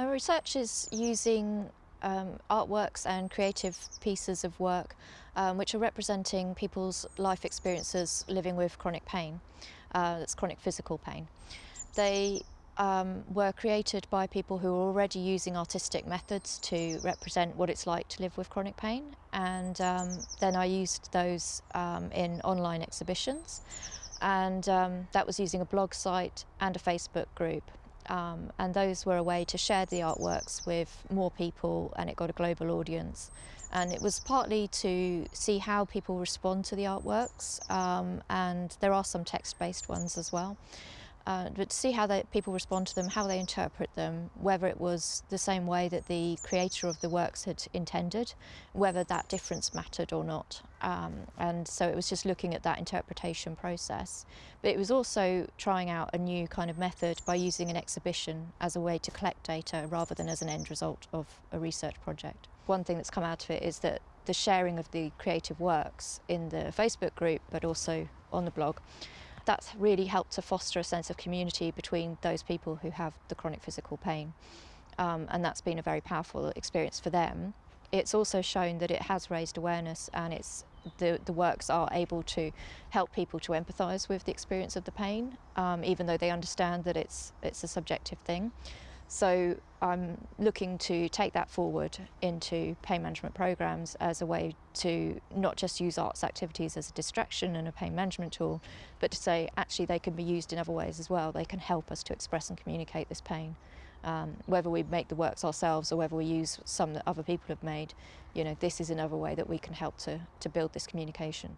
My research is using um, artworks and creative pieces of work um, which are representing people's life experiences living with chronic pain, uh, that's chronic physical pain. They um, were created by people who were already using artistic methods to represent what it's like to live with chronic pain and um, then I used those um, in online exhibitions and um, that was using a blog site and a Facebook group um, and those were a way to share the artworks with more people and it got a global audience. And it was partly to see how people respond to the artworks um, and there are some text-based ones as well uh, but to see how they, people respond to them, how they interpret them, whether it was the same way that the creator of the works had intended, whether that difference mattered or not. Um, and so it was just looking at that interpretation process. But it was also trying out a new kind of method by using an exhibition as a way to collect data rather than as an end result of a research project. One thing that's come out of it is that the sharing of the creative works in the Facebook group, but also on the blog, that's really helped to foster a sense of community between those people who have the chronic physical pain. Um, and that's been a very powerful experience for them. It's also shown that it has raised awareness and it's the, the works are able to help people to empathise with the experience of the pain, um, even though they understand that it's, it's a subjective thing. So I'm looking to take that forward into pain management programs as a way to not just use arts activities as a distraction and a pain management tool, but to say actually they can be used in other ways as well. They can help us to express and communicate this pain. Um, whether we make the works ourselves or whether we use some that other people have made, you know, this is another way that we can help to, to build this communication.